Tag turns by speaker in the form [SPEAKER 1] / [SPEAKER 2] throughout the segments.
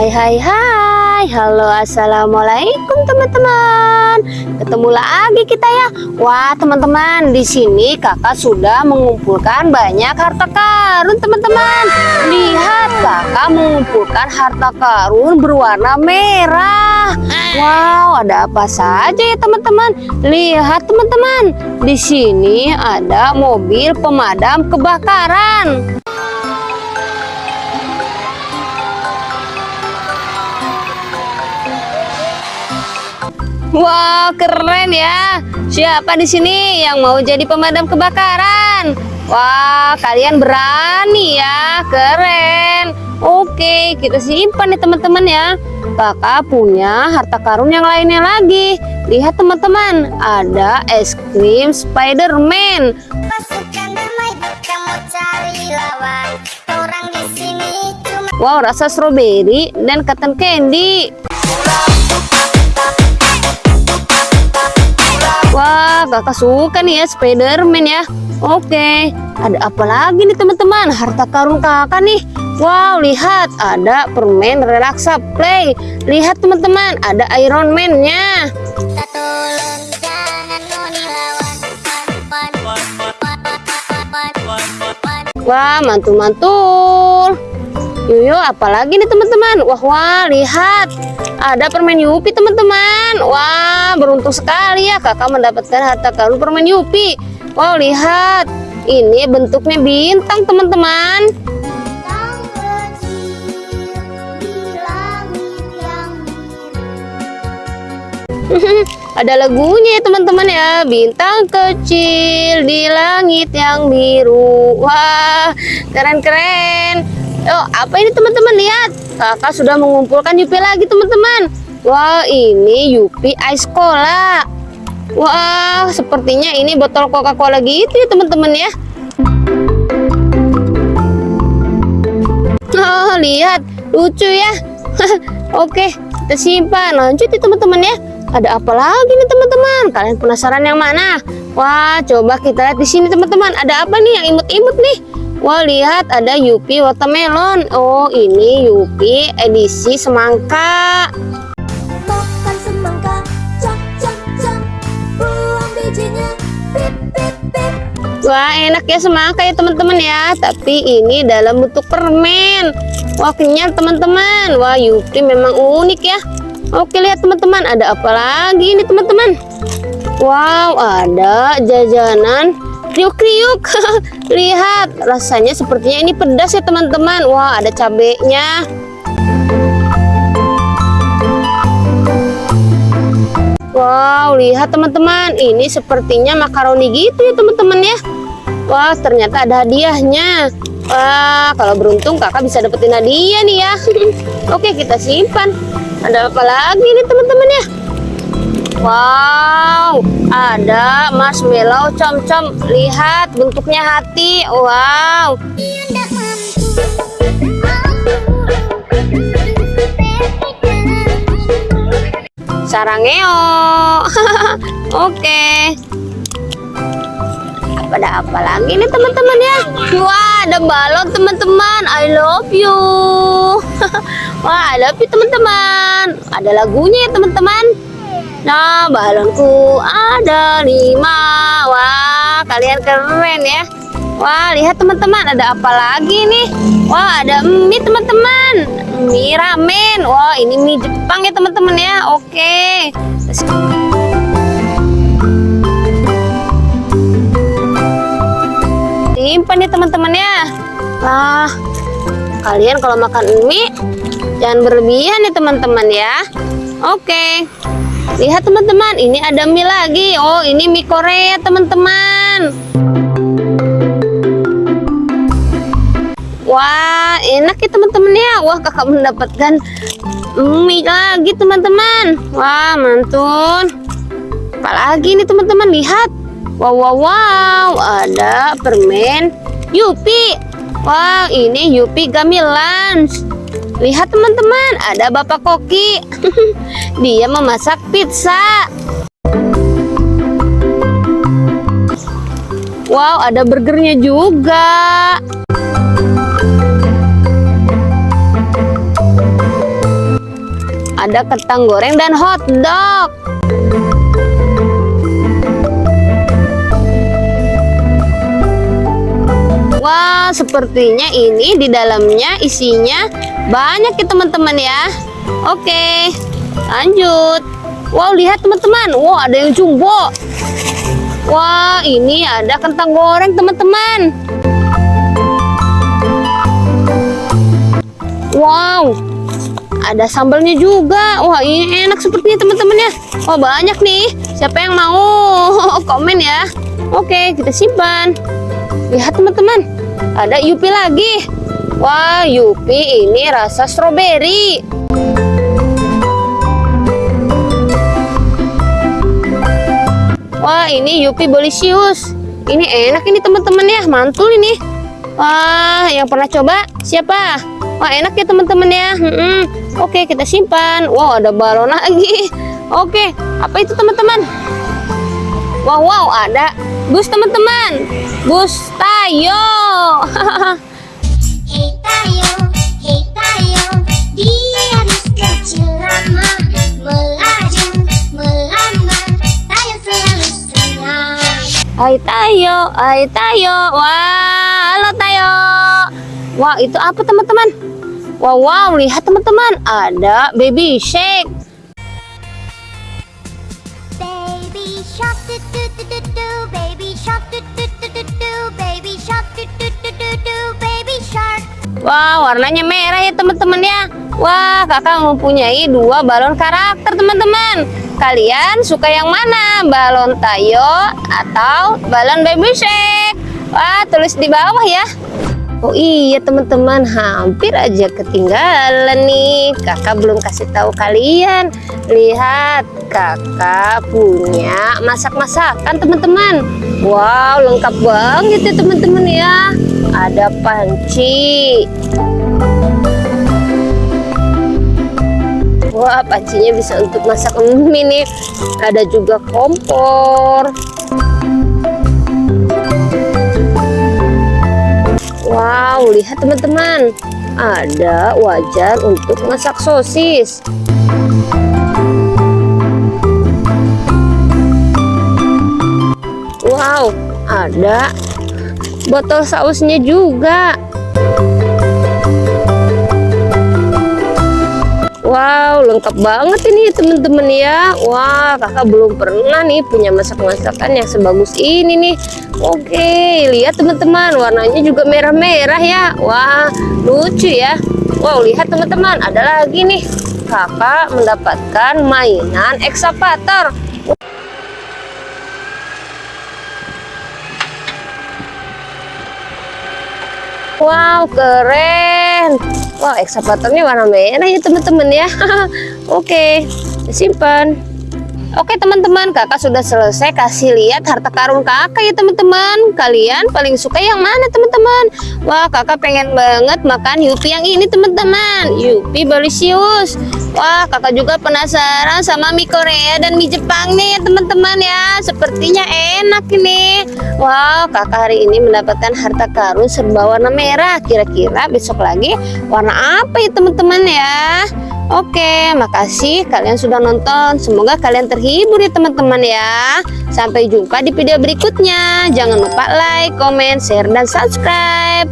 [SPEAKER 1] Hai hai hai. Halo assalamualaikum teman-teman. Ketemu lagi kita ya. Wah teman-teman di sini kakak sudah mengumpulkan banyak harta karun teman-teman. Lihat kakak mengumpulkan harta karun berwarna merah. Wow ada apa saja ya teman-teman? Lihat teman-teman. Di sini ada mobil pemadam kebakaran Wow, keren ya. Siapa di sini yang mau jadi pemadam kebakaran? Wah, kalian berani ya. Keren. Oke, kita simpan nih teman-teman ya. Kakak punya harta karun yang lainnya lagi. Lihat teman-teman, ada es krim Spiderman. Wow, rasa strawberry dan cotton candy. Wah, kakak suka nih ya Spiderman ya. Oke, ada apa lagi nih teman-teman? Harta karun kakak nih. Wow, lihat ada permen relaksa play. Lihat teman-teman, ada Iron Man-nya. Wah, mantul-mantul. Yuyo, apalagi nih teman-teman? Wah, wah, lihat. Ada permen Yupi teman-teman. Wah, beruntung sekali ya kakak mendapatkan harta karun permen Yupi. Wow, lihat. Ini bentuknya bintang teman-teman. Ada lagunya ya teman-teman ya. Bintang kecil di langit yang biru. Wah, keren-keren. Oh, apa ini teman-teman lihat? Kakak sudah mengumpulkan Yupi lagi teman-teman. Wah, ini Yupi Ice Cola. Wah, sepertinya ini botol Coca-Cola gitu ya teman-teman ya. Oh, lihat, lucu ya. Oke, kita simpan. Lanjut ya teman-teman ya. Ada apa lagi nih teman-teman? Kalian penasaran yang mana? Wah, coba kita lihat di sini teman-teman. Ada apa nih yang imut-imut nih? Wah lihat ada Yupi watermelon. Oh ini Yupi edisi semangka.
[SPEAKER 2] Makan semangka Cak cak cak. Buang bijinya Pip pip pip.
[SPEAKER 1] Wah enak ya semangka ya teman-teman ya. Tapi ini dalam bentuk permen. Wah kenyal teman-teman. Wah Yupi memang unik ya. Oke lihat teman-teman. Ada apa lagi ini teman-teman? Wow ada jajanan kriuk-kriuk. Lihat rasanya sepertinya ini pedas ya teman-teman. Wah ada cabenya. Wow lihat teman-teman. Ini sepertinya makaroni gitu ya teman-teman ya. Wah ternyata ada hadiahnya. Wah kalau beruntung kakak bisa dapetin hadiah nih ya. Oke kita simpan. Ada apa lagi nih teman-teman ya Wow, ada marshmallow com-com. Lihat bentuknya hati. Wow. Sarangeo. Oke. Ada apa lagi nih teman-teman ya? Wah, ada balon teman-teman. I love you. Wah, I love you teman-teman. Ada lagunya ya teman-teman. Nah, balonku ada lima. Wah, kalian keren ya. Wah, lihat teman-teman, ada apa lagi nih? Wah, ada mie teman-teman. Mie ramen. Wah, ini mie Jepang ya teman-teman ya. Oke. Simpan ya teman-teman ya. Nah, kalian kalau makan mie jangan berlebihan ya teman-teman ya. Oke. Lihat teman-teman, ini ada mie lagi. Oh, ini mie Korea teman-teman. Wah, enak ya teman-teman ya. Wah, kakak mendapatkan mie lagi teman-teman. Wah, mantul. Apalagi nih teman-teman, lihat. Wow, wow, wow. Ada permen Yupi. Wah, ini Yupi Lunch. Lihat teman-teman, ada Bapak Koki. Dia memasak pizza. Wow, ada burgernya juga. ada kentang goreng dan hotdog. Wah, sepertinya ini di dalamnya isinya banyak ya teman-teman ya. Oke, lanjut. Wow, lihat teman-teman. Wow, ada yang jumbo. Wah, ini ada kentang goreng teman-teman. Wow, ada sambalnya juga. Wah, ini enak sepertinya teman-teman ya. Wah, banyak nih. Siapa yang mau komen ya? Oke, kita simpan. Lihat teman-teman, ada Yupi lagi. Wah, Yupi ini rasa stroberi. Wah, ini Yupi Bolisius. Ini enak ini teman-teman ya, mantul ini. Wah, yang pernah coba siapa? Wah, enak ya teman-teman ya. Mm-mm. Oke, kita simpan. Wow, ada balon lagi. Oke, apa itu teman-teman? Wow, wow, ada bus teman-teman. Bus Tayo. Hai Tayo, hai Tayo. Wah, halo Tayo. Wah, itu apa teman-teman? Wow, wow, lihat teman-teman, ada baby shake.
[SPEAKER 2] Baby shark do do do do do Baby shark do do do do do Baby shark do do do do
[SPEAKER 1] Wah, warnanya merah ya teman-teman ya. Wah, kakak mempunyai dua balon karakter teman-teman. Kalian suka yang mana? Balon Tayo atau balon baby shake? Wah, tulis di bawah ya. Oh iya teman-teman, hampir aja ketinggalan nih. Kakak belum kasih tahu kalian. Lihat, kakak punya masak-masakan teman-teman. Wow, lengkap banget ya teman-teman ya. Ada panci. Wah, pancinya bisa untuk masak mie nih. Ada juga kompor. Wow, lihat teman-teman. Ada wajan untuk masak sosis. Wow, ada botol sausnya juga. Wow, lengkap banget ini teman-teman ya. Wah, kakak belum pernah nih punya masak-masakan yang sebagus ini nih. Oke, lihat teman-teman, warnanya juga merah-merah ya. Wah, lucu ya. Wow, lihat teman-teman, ada lagi nih. Kakak mendapatkan mainan ekskavator. Wow, keren. Wow, ekskavatornya warna merah ya teman-teman ya. Oke, simpan. Oke teman-teman, kakak sudah selesai kasih lihat harta karun kakak ya teman-teman. Kalian paling suka yang mana teman-teman? Wah, kakak pengen banget makan Yupi yang ini teman-teman. Yupi Bolisius. Wah, kakak juga penasaran sama mie Korea dan mie Jepang nih teman-teman ya. Sepertinya enak ini. Wow, kakak hari ini mendapatkan harta karun serba warna merah. Kira-kira besok lagi warna apa ya teman-teman ya? Oke, makasih kalian sudah nonton. Semoga kalian terhibur ya teman-teman ya. Sampai jumpa di video berikutnya. Jangan lupa like, comment, share, dan subscribe.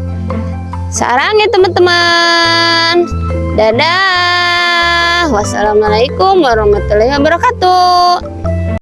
[SPEAKER 1] Sarang ya teman-teman. Dadah. Wassalamualaikum warahmatullahi wabarakatuh.